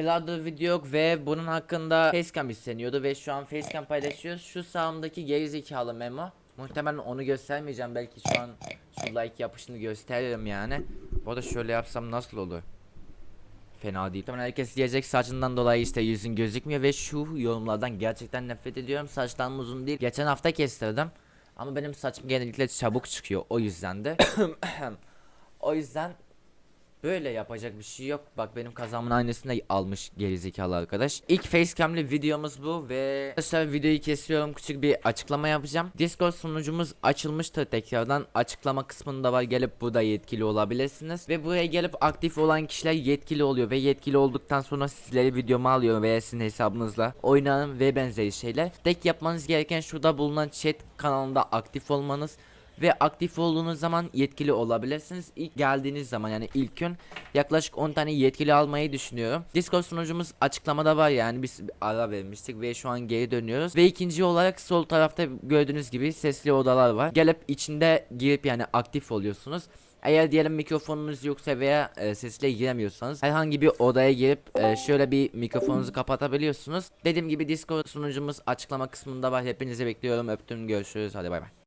aylardır video yok ve bunun hakkında facecam isteniyordu ve şu an facecam paylaşıyoruz. Şu sağımdaki gerizekalı memo. Muhtemelen onu göstermeyeceğim belki şu an şu like yapışını gösteririm yani. Bu arada şöyle yapsam nasıl olur? Fena değil. Muhtemelen herkes diyecek saçından dolayı işte yüzün gözükmüyor ve şu yorumlardan gerçekten nefret ediyorum. Saçlarım uzun değil. Geçen hafta kestirdim. Ama benim saçım genellikle çabuk çıkıyor o yüzden de. o yüzden Böyle yapacak bir şey yok. Bak benim kazamın aynısını da almış gerizekalı arkadaş. İlk facecam'li videomuz bu ve arkadaşlar videoyu kesiyorum. Küçük bir açıklama yapacağım. Discord sunucumuz açılmıştır tekrardan. Açıklama kısmında var. Gelip burada yetkili olabilirsiniz. Ve buraya gelip aktif olan kişiler yetkili oluyor ve yetkili olduktan sonra sizleri videoma alıyor veya sizin hesabınızla oynanın ve benzeri şeyler. Tek yapmanız gereken şurada bulunan chat kanalında aktif olmanız ve aktif olduğunuz zaman yetkili olabilirsiniz. İlk geldiğiniz zaman yani ilk gün yaklaşık 10 tane yetkili almayı düşünüyorum. Discord sunucumuz açıklamada var yani biz ara vermiştik ve şu an geri dönüyoruz. Ve ikinci olarak sol tarafta gördüğünüz gibi sesli odalar var. Gelip içinde girip yani aktif oluyorsunuz. Eğer diyelim mikrofonunuz yoksa veya e, sesle giremiyorsanız herhangi bir odaya girip e, şöyle bir mikrofonunuzu kapatabiliyorsunuz. Dediğim gibi Discord sunucumuz açıklama kısmında var. Hepinizi bekliyorum. Öptüm. Görüşürüz. Hadi bay bay.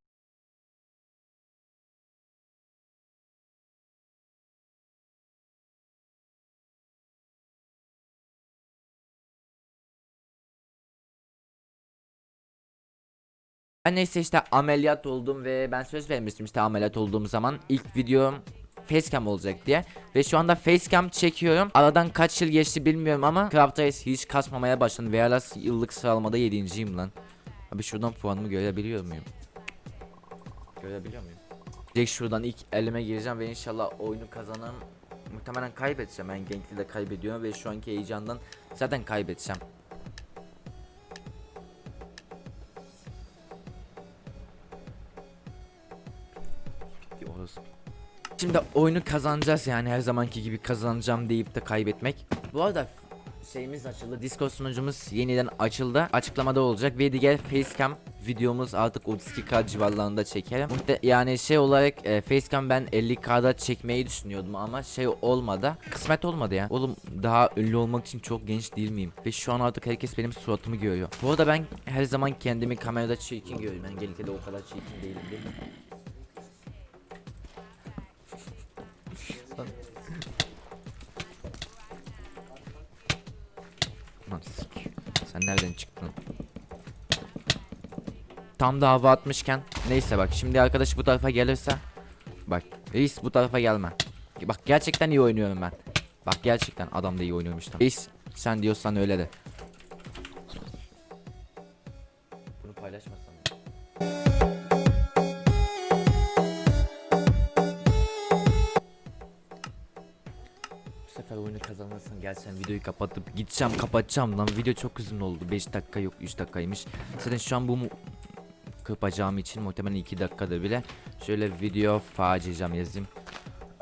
Ben neyse işte ameliyat oldum ve ben söz vermiştim işte ameliyat olduğum zaman ilk videom facecam olacak diye. Ve şu anda facecam çekiyorum. Aradan kaç yıl geçti bilmiyorum ama Craft hiç kasmamaya başladı. Ve hala yıllık sıralamada 7.yim lan. Abi şuradan puanımı görebiliyor muyum? Görebiliyor muyum? Direkt şuradan ilk elime gireceğim ve inşallah oyunu kazanırım Muhtemelen kaybedeceğim. Ben Genkli de kaybediyorum ve şu anki heyecandan zaten kaybedeceğim Orası. Şimdi oyunu kazanacağız yani her zamanki gibi kazanacağım deyip de kaybetmek. Bu arada şeyimiz açıldı. Discord sunucumuz yeniden açıldı. Açıklamada olacak ve diğer facecam videomuz artık 32k civarlarında çekerim. Yani şey olarak e, facecam ben 50k'da çekmeyi düşünüyordum ama şey olmadı. Kısmet olmadı ya. Oğlum daha ünlü olmak için çok genç değil miyim? Ve şu an artık herkes benim suratımı görüyor. Bu arada ben her zaman kendimi kamerada çirkin görüyorum. Ben gelikte o kadar çirkin değilim değil mi? Lan sik. Sen nereden çıktın? Tam da hava atmışken neyse bak şimdi arkadaş bu tarafa gelirse bak reis bu tarafa gelme. Bak gerçekten iyi oynuyorum ben. Bak gerçekten adam da iyi oynuyormuş. Reis sen diyorsan öyle de. Kazanırsın gel sen videoyu kapatıp gideceğim kapatacağım lan. Video çok uzun oldu. 5 dakika yok 3 dakikaymış. Zaten şu an bu mu kırpacağım için muhtemelen 2 dakikada bile şöyle video faciacağım yazayım.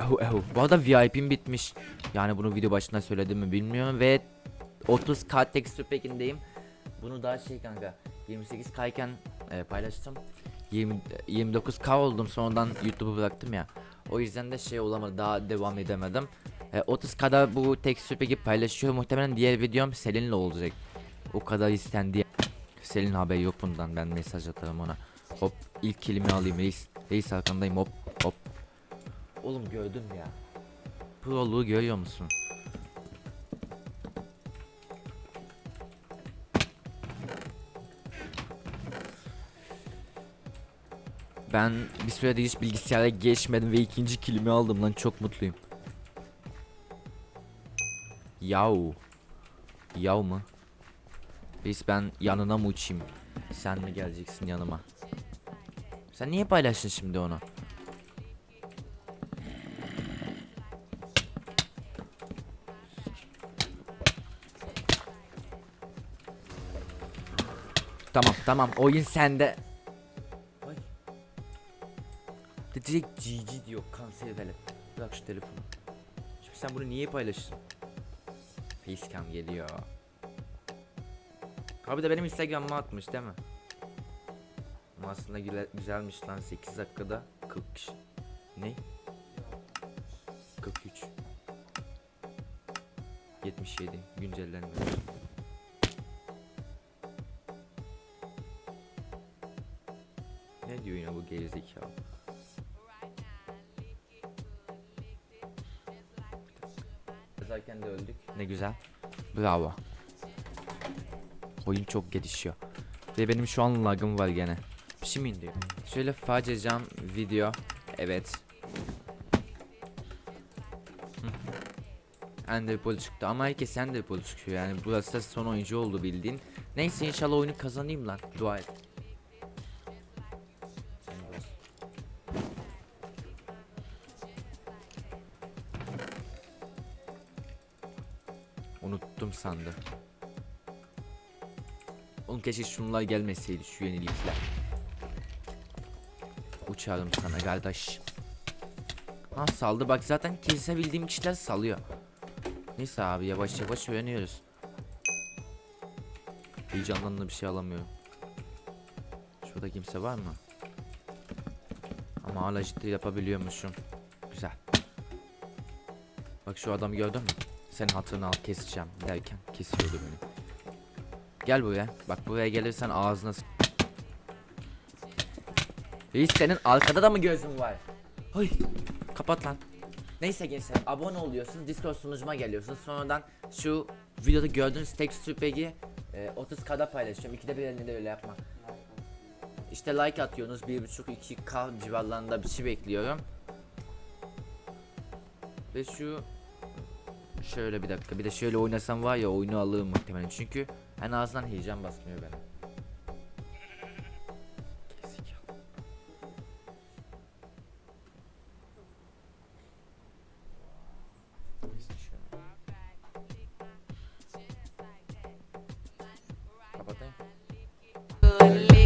Oh, oh. Bu arada VIP'm bitmiş. Yani bunu video başında söyledim mi bilmiyorum ve 30k texture pack'indeyim bunu daha şey kanka 28 kayken e, paylaştım. 20 29k oldum. Sonradan YouTube'u bıraktım ya. O yüzden de şey olamadı. Daha devam edemedim e, 30 kadar bu tekstür peki paylaşıyor. Muhtemelen diğer videom Selin'le olacak. O kadar istendi. Selin haber yok bundan. Ben mesaj atarım ona. Hop ilk kelime alayım reis. Reis arkandayım hop hop. Oğlum gördün ya. Proluğu görüyor musun? Ben bir süredir hiç bilgisayara geçmedim ve ikinci kilimi aldım lan çok mutluyum. Yav. Yav mı? Biz ben yanına mı uçayım? Sen mi geleceksin yanıma? Sen niye paylaştın şimdi onu? Tamam tamam oyun sende. Ay. Direkt GG diyor kanser velet. Bırak şu telefonu. Şimdi sen bunu niye paylaştın? Facecam geliyor. Abi de benim Instagram'ıma atmış değil mi? Ama aslında güzelmiş lan 8 dakikada 40 kişi. Ne? 43. 77 güncellenmiş. Ne diyor yine bu gerizekalı? Yazarken de öldük. Ne güzel. Bravo. Oyun çok gelişiyor. Ve benim şu an lagım var gene. Bir şey mi indiriyor? Şöyle facecam video. Evet. Hı. Enderpearl çıktı ama herkes Enderpearl çıkıyor yani burası da son oyuncu oldu bildiğin. Neyse inşallah oyunu kazanayım lan. Dua et. Unuttum sandım. Oğlum keşke şunlar gelmeseydi şu yenilikler. Uçarım sana kardeş. Ha saldı bak zaten kesebildiğim kişiler salıyor. Neyse abi yavaş yavaş öğreniyoruz. Heyecanlandı bir şey alamıyorum. Şurada kimse var mı? Ama hala ciddi yapabiliyormuşum. Güzel. Bak şu adamı gördün mü? Senin hatırını al keseceğim derken kesiyordu beni. Gel buraya. Bak buraya gelirsen ağzına Reis senin arkada da mı gözün var? Hay. Kapat lan. Neyse gençler abone oluyorsunuz Discord sunucuma geliyorsunuz sonradan şu videoda gördüğünüz tekstür peki e, 30 kada paylaşıyorum ikide bir elinde öyle yapma İşte like atıyorsunuz 1.5-2k civarlarında bir şey bekliyorum Ve şu Şöyle bir dakika bir de şöyle oynasam var ya oyunu alırım muhtemelen çünkü en azından heyecan basmıyor bana. Kapatayım.